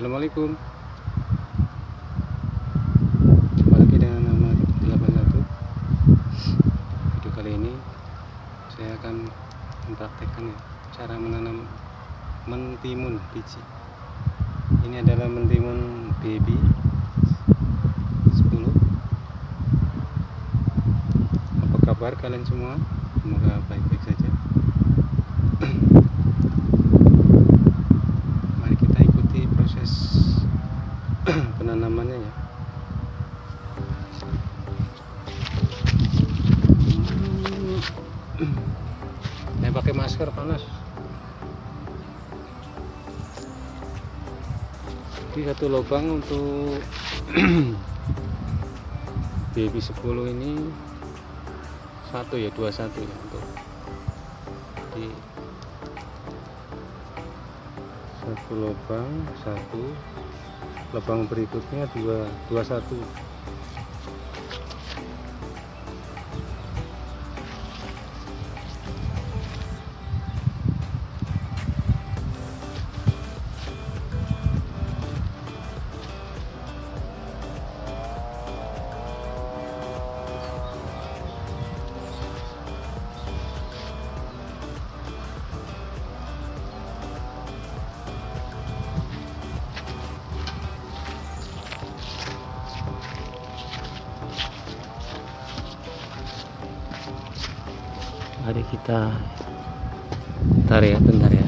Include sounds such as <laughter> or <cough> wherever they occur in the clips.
Assalamualaikum. Jumpa lagi dengan nama 81 Video kali ini Saya akan mempraktekkan ya Cara menanam mentimun biji. Ini adalah mentimun baby 10 Apa kabar kalian semua? Semoga baik-baik saja <clears throat> Mari kita ikuti proses penanamannya ya. Saya pakai masker panas. Ini satu lubang untuk <clears throat> baby 10 ini. Satu ya dua satu ya untuk di satu lubang satu. Lubang berikutnya dua dua satu mari kita bentar ya bentar ya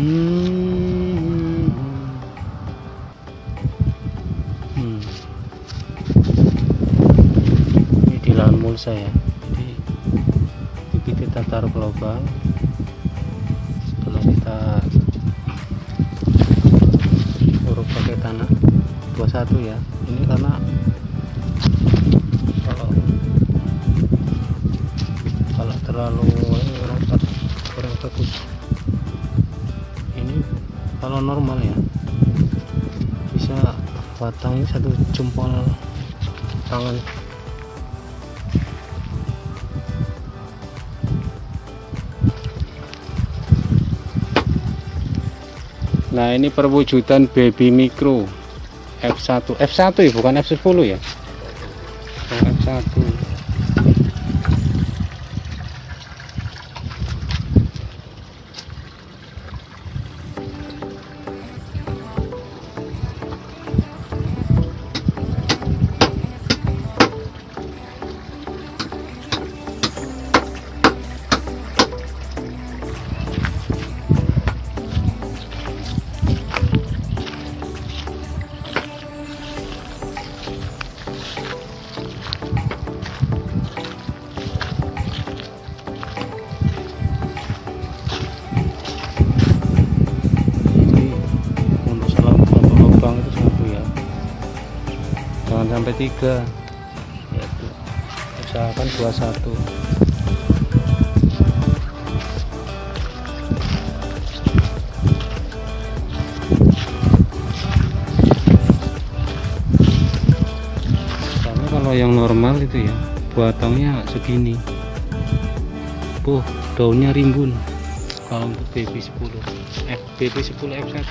Hmm. Hmm. ini di lahan mulsa ya jadi bibit kita taruh ke lubang 21 ya. Ini karena kalau kalau terlalu ini kurang, kurang bagus. Ini kalau normal ya. Bisa batangnya satu jempol tangan. Nah ini perwujudan baby micro F1 F1 ya bukan F10 ya? Oh, F1 sampai tiga. Yaitu usahakan 21 karena kalau yang normal itu ya batangnya segini. Puh, daunnya rimbun. Kalau untuk BB 10 F BB 10 F1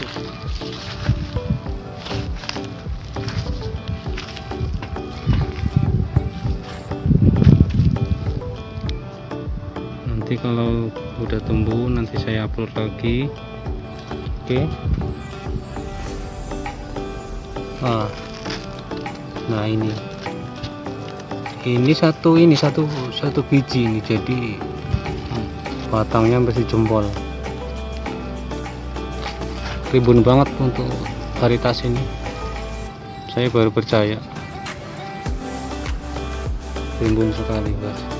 nanti kalau udah tumbuh nanti saya upload lagi. Oke. Nah nah ini. Ini satu ini satu satu biji ini. Jadi batangnya masih jempol ribun banget untuk varietas ini. Saya baru percaya. Rimbun sekali guys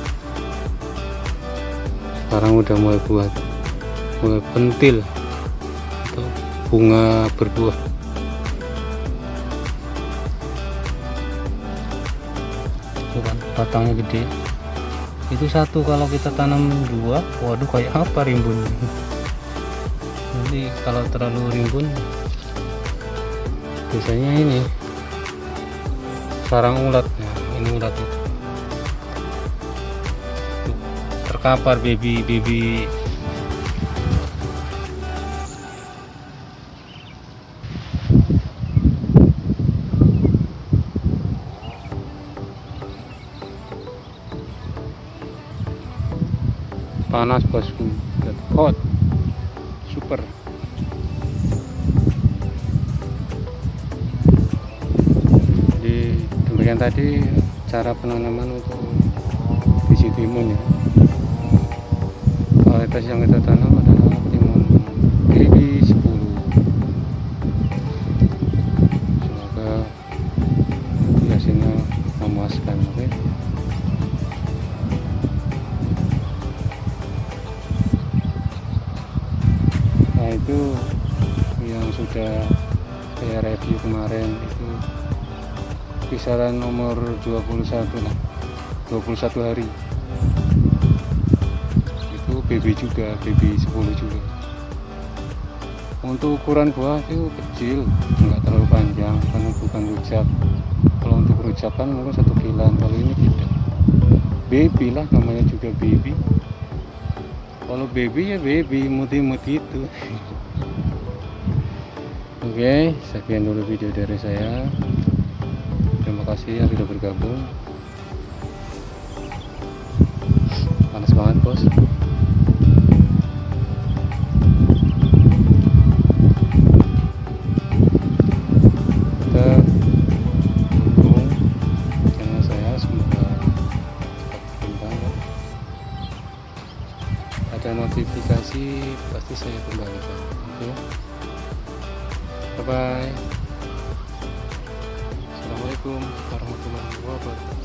sekarang udah mulai buat mulai pentil. Atau bunga berbuah Tuh kan batangnya gede. Itu satu kalau kita tanam dua waduh kayak apa rimbun nanti kalau terlalu rimbun biasanya ini sarang ulat. Nah ini ulatnya terkapar baby baby. Panas bosku. Hot super. Jadi demikian tadi cara penanaman untuk biji timun ya varietas yang kita tanam adalah timun GB 10 semoga hasilnya memuaskan oke? Nah itu yang sudah saya review kemarin itu kisaran nomor 21 lah 21 hari BB juga BB 10 juga. Untuk ukuran buah itu kecil nggak terlalu panjang karena bukan rujak. Kalau untuk rujak kan mungkin satu kilan kalau ini tidak baby lah namanya juga baby. Kalau baby ya baby imut-imut itu. <laughs> Oke sekian dulu video dari saya. Terima kasih yang sudah bergabung. Panas banget bos nanti pasti saya kembalikan. Oke. Okay. bye bye assalamualaikum warahmatullahi wabarakatuh.